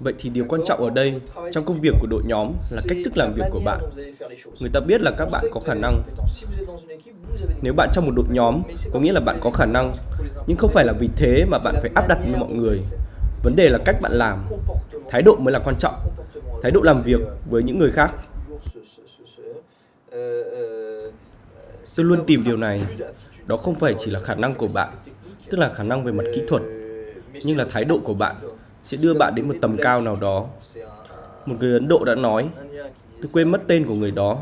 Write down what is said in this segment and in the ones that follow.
Vậy thì điều quan trọng ở đây trong công việc của đội nhóm là cách thức làm việc của bạn. Người ta biết là các bạn có khả năng. Nếu bạn trong một đội nhóm, có nghĩa là bạn có khả năng, nhưng không phải là vì thế mà bạn phải áp đặt với mọi người. Vấn đề là cách bạn làm. Thái độ mới là quan trọng. Thái độ làm việc với những người khác. Tôi luôn tìm điều này. Đó không phải chỉ là khả năng của bạn, tức là khả năng về mặt kỹ thuật, nhưng là thái độ của bạn sẽ đưa bạn đến một tầm cao nào đó. Một người Ấn Độ đã nói, tôi quên mất tên của người đó,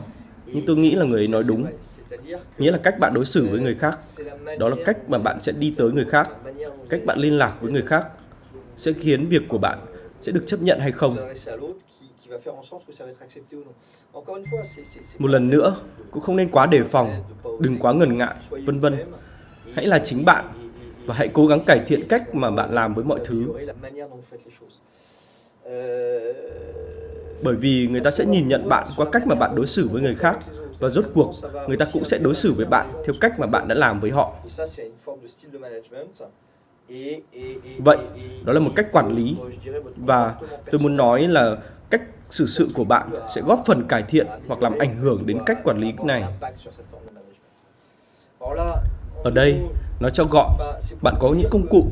nhưng tôi nghĩ là người ấy nói đúng. Nghĩa là cách bạn đối xử với người khác, đó là cách mà bạn sẽ đi tới người khác, cách bạn liên lạc với người khác sẽ khiến việc của bạn sẽ được chấp nhận hay không. Một lần nữa, cũng không nên quá đề phòng, đừng quá ngần ngại, vân vân. Hãy là chính bạn và hãy cố gắng cải thiện cách mà bạn làm với mọi thứ. Bởi vì người ta sẽ nhìn nhận bạn qua cách mà bạn đối xử với người khác và rốt cuộc người ta cũng sẽ đối xử với bạn theo cách mà bạn đã làm với họ. Vậy, đó là một cách quản lý và tôi muốn nói là cách xử sự của bạn sẽ góp phần cải thiện hoặc làm ảnh hưởng đến cách quản lý này. Ở đây, nó cho gọn, bạn có những công cụ,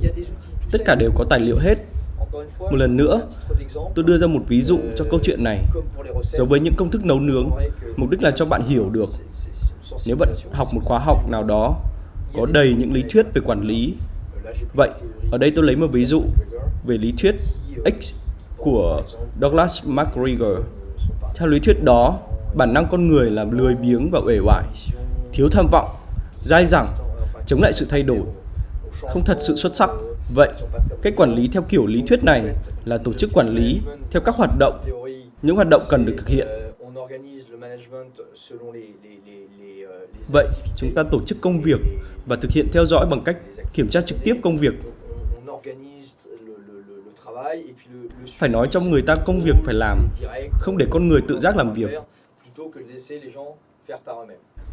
tất cả đều có tài liệu hết. Một lần nữa, tôi đưa ra một ví dụ cho câu chuyện này. Giống với những công thức nấu nướng, mục đích là cho bạn hiểu được. Nếu bạn học một khóa học nào đó, có đầy những lý thuyết về quản lý. Vậy, ở đây tôi lấy một ví dụ về lý thuyết X của Douglas MacGregor. Theo lý thuyết đó, bản năng con người là lười biếng và uể oải, thiếu tham vọng, dai dẳng chống lại sự thay đổi, không thật sự xuất sắc. Vậy, cách quản lý theo kiểu lý thuyết này là tổ chức quản lý theo các hoạt động, những hoạt động cần được thực hiện. Vậy, chúng ta tổ chức công việc và thực hiện theo dõi bằng cách kiểm tra trực tiếp công việc. Phải nói trong người ta công việc phải làm, không để con người tự giác làm việc.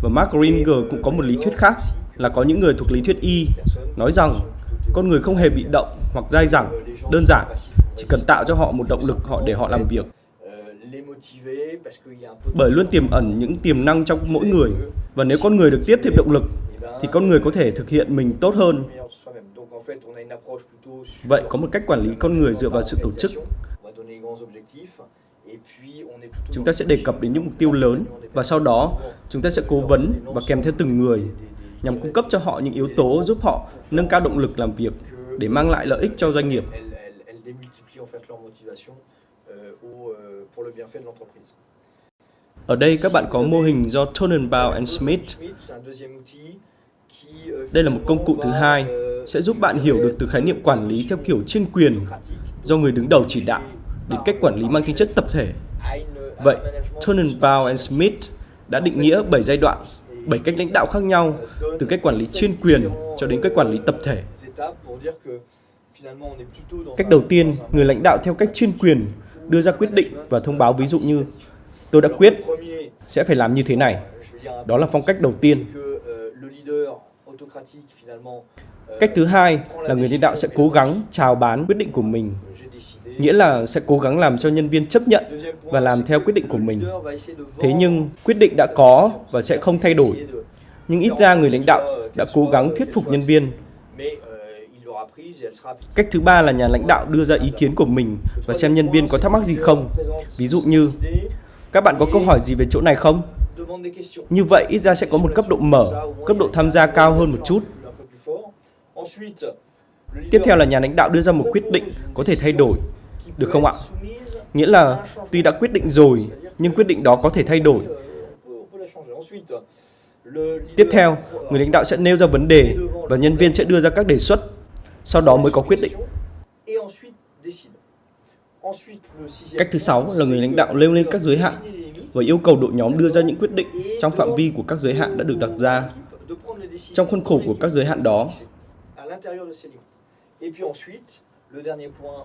Và Mark Ringer cũng có một lý thuyết khác là có những người thuộc lý thuyết Y nói rằng con người không hề bị động hoặc dai dẳng, đơn giản, chỉ cần tạo cho họ một động lực họ để họ làm việc. Bởi luôn tiềm ẩn những tiềm năng trong mỗi người và nếu con người được tiếp thêm động lực thì con người có thể thực hiện mình tốt hơn. Vậy có một cách quản lý con người dựa vào sự tổ chức Chúng ta sẽ đề cập đến những mục tiêu lớn và sau đó chúng ta sẽ cố vấn và kèm theo từng người nhằm cung cấp cho họ những yếu tố giúp họ nâng cao động lực làm việc để mang lại lợi ích cho doanh nghiệp. Ở đây các bạn có mô hình do Tonenbaum and Smith. Đây là một công cụ thứ hai sẽ giúp bạn hiểu được từ khái niệm quản lý theo kiểu chuyên quyền do người đứng đầu chỉ đạo đến cách quản lý mang tính chất tập thể. Vậy, Tonenbaum and Smith đã định nghĩa 7 giai đoạn, 7 cách lãnh đạo khác nhau, từ cách quản lý chuyên quyền cho đến cách quản lý tập thể. Cách đầu tiên, người lãnh đạo theo cách chuyên quyền đưa ra quyết định và thông báo ví dụ như tôi đã quyết sẽ phải làm như thế này. Đó là phong cách đầu tiên. Cách thứ hai là người lãnh đạo sẽ cố gắng chào bán quyết định của mình nghĩa là sẽ cố gắng làm cho nhân viên chấp nhận và làm theo quyết định của mình. Thế nhưng quyết định đã có và sẽ không thay đổi. Nhưng ít ra người lãnh đạo đã cố gắng thuyết phục nhân viên. Cách thứ ba là nhà lãnh đạo đưa ra ý kiến của mình và xem nhân viên có thắc mắc gì không. Ví dụ như, các bạn có câu hỏi gì về chỗ này không? Như vậy ít ra sẽ có một cấp độ mở, cấp độ tham gia cao hơn một chút. Tiếp theo là nhà lãnh đạo đưa ra một quyết định có thể thay đổi được không ạ? Nghĩa là tuy đã quyết định rồi, nhưng quyết định đó có thể thay đổi. Tiếp theo, người lãnh đạo sẽ nêu ra vấn đề và nhân viên sẽ đưa ra các đề xuất, sau đó mới có quyết định. Cách thứ sáu là người lãnh đạo nêu lên các giới hạn và yêu cầu đội nhóm đưa ra những quyết định trong phạm vi của các giới hạn đã được đặt ra. Trong khuôn khổ của các giới hạn đó,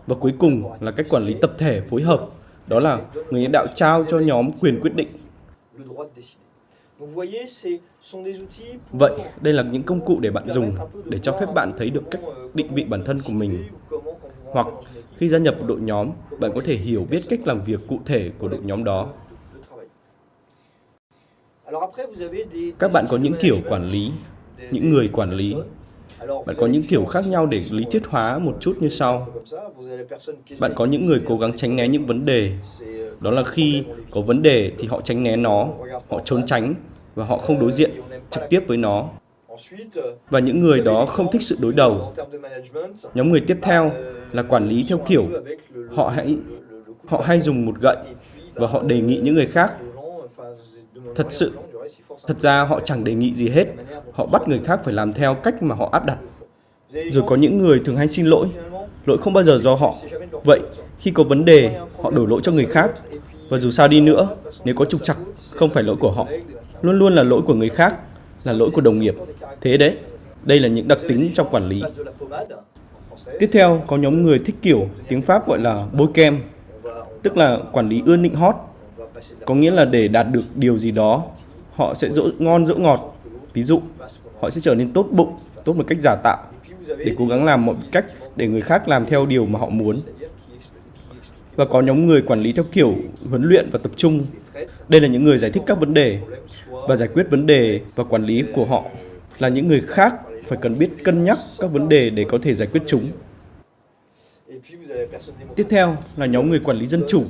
và cuối cùng là cách quản lý tập thể phối hợp, đó là người lãnh đạo trao cho nhóm quyền quyết định. Vậy, đây là những công cụ để bạn dùng để cho phép bạn thấy được cách định vị bản thân của mình. Hoặc khi gia nhập một đội nhóm, bạn có thể hiểu biết cách làm việc cụ thể của đội nhóm đó. Các bạn có những kiểu quản lý, những người quản lý. Bạn có những kiểu khác nhau để lý thuyết hóa một chút như sau. Bạn có những người cố gắng tránh né những vấn đề. Đó là khi có vấn đề thì họ tránh né nó, họ trốn tránh và họ không đối diện trực tiếp với nó. Và những người đó không thích sự đối đầu. Nhóm người tiếp theo là quản lý theo kiểu họ hãy họ hay dùng một gậy và họ đề nghị những người khác. Thật sự, thật ra họ chẳng đề nghị gì hết. Họ bắt người khác phải làm theo cách mà họ áp đặt. Rồi có những người thường hay xin lỗi. Lỗi không bao giờ do họ. Vậy, khi có vấn đề, họ đổ lỗi cho người khác. Và dù sao đi nữa, nếu có trục trặc, không phải lỗi của họ. Luôn luôn là lỗi của người khác, là lỗi của đồng nghiệp. Thế đấy, đây là những đặc tính trong quản lý. Tiếp theo, có nhóm người thích kiểu tiếng Pháp gọi là bôi kem, tức là quản lý ưa nịnh hót. Có nghĩa là để đạt được điều gì đó, họ sẽ dỗ ngon dỗ ngọt. Ví dụ, họ sẽ trở nên tốt bụng, tốt một cách giả tạo, để cố gắng làm mọi cách để người khác làm theo điều mà họ muốn. Và có nhóm người quản lý theo kiểu huấn luyện và tập trung. Đây là những người giải thích các vấn đề và giải quyết vấn đề và quản lý của họ là những người khác phải cần biết cân nhắc các vấn đề để có thể giải quyết chúng. Tiếp theo là nhóm người quản lý dân chủ.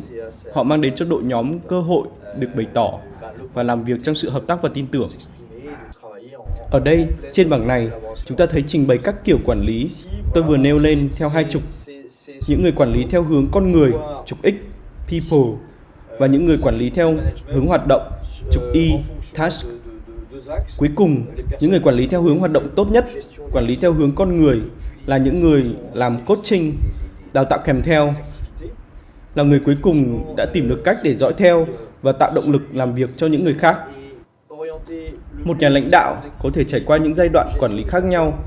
Họ mang đến cho đội nhóm cơ hội được bày tỏ và làm việc trong sự hợp tác và tin tưởng. Ở đây, trên bảng này, chúng ta thấy trình bày các kiểu quản lý tôi vừa nêu lên theo hai trục. Những người quản lý theo hướng con người, trục X, people, và những người quản lý theo hướng hoạt động, trục Y, task. Cuối cùng, những người quản lý theo hướng hoạt động tốt nhất, quản lý theo hướng con người là những người làm coaching, đào tạo kèm theo, là người cuối cùng đã tìm được cách để dõi theo và tạo động lực làm việc cho những người khác. Một nhà lãnh đạo có thể trải qua những giai đoạn quản lý khác nhau.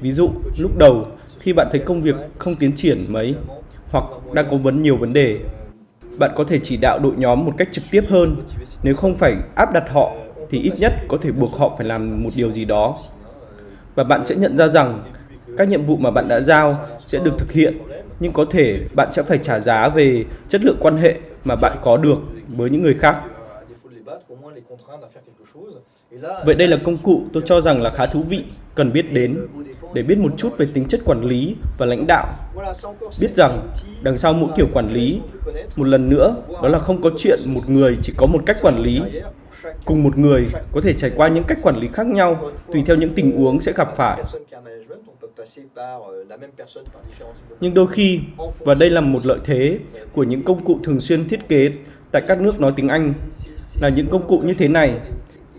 Ví dụ, lúc đầu, khi bạn thấy công việc không tiến triển mấy, hoặc đang có vấn nhiều vấn đề, bạn có thể chỉ đạo đội nhóm một cách trực tiếp hơn. Nếu không phải áp đặt họ, thì ít nhất có thể buộc họ phải làm một điều gì đó. Và bạn sẽ nhận ra rằng các nhiệm vụ mà bạn đã giao sẽ được thực hiện, nhưng có thể bạn sẽ phải trả giá về chất lượng quan hệ mà bạn có được với những người khác. Vậy đây là công cụ tôi cho rằng là khá thú vị, cần biết đến để biết một chút về tính chất quản lý và lãnh đạo. Biết rằng đằng sau mỗi kiểu quản lý, một lần nữa, đó là không có chuyện một người chỉ có một cách quản lý. Cùng một người có thể trải qua những cách quản lý khác nhau tùy theo những tình huống sẽ gặp phải. Nhưng đôi khi, và đây là một lợi thế của những công cụ thường xuyên thiết kế tại các nước nói tiếng Anh, là những công cụ như thế này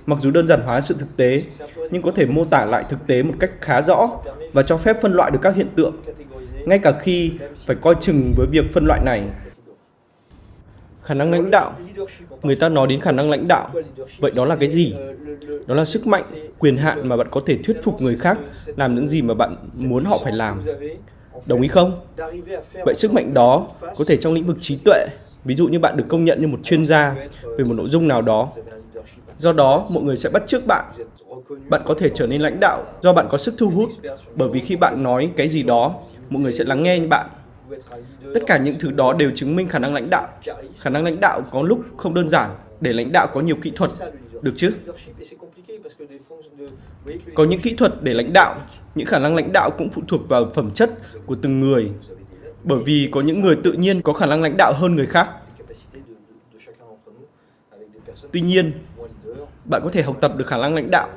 mặc dù đơn giản hóa sự thực tế, nhưng có thể mô tả lại thực tế một cách khá rõ và cho phép phân loại được các hiện tượng, ngay cả khi phải coi chừng với việc phân loại này. Khả năng lãnh đạo Người ta nói đến khả năng lãnh đạo, vậy đó là cái gì? Đó là sức mạnh, quyền hạn mà bạn có thể thuyết phục người khác làm những gì mà bạn muốn họ phải làm. Đồng ý không? Vậy sức mạnh đó có thể trong lĩnh vực trí tuệ, ví dụ như bạn được công nhận như một chuyên gia về một nội dung nào đó Do đó, mọi người sẽ bắt chước bạn. Bạn có thể trở nên lãnh đạo do bạn có sức thu hút, bởi vì khi bạn nói cái gì đó, mọi người sẽ lắng nghe bạn. Tất cả những thứ đó đều chứng minh khả năng lãnh đạo. Khả năng lãnh đạo có lúc không đơn giản, để lãnh đạo có nhiều kỹ thuật, được chứ? Có những kỹ thuật để lãnh đạo, những khả năng lãnh đạo cũng phụ thuộc vào phẩm chất của từng người. Bởi vì có những người tự nhiên có khả năng lãnh đạo hơn người khác. Tuy nhiên, bạn có thể học tập được khả năng lãnh đạo.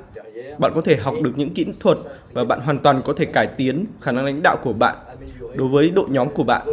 Bạn có thể học được những kỹ thuật và bạn hoàn toàn có thể cải tiến khả năng lãnh đạo của bạn đối với đội nhóm của bạn.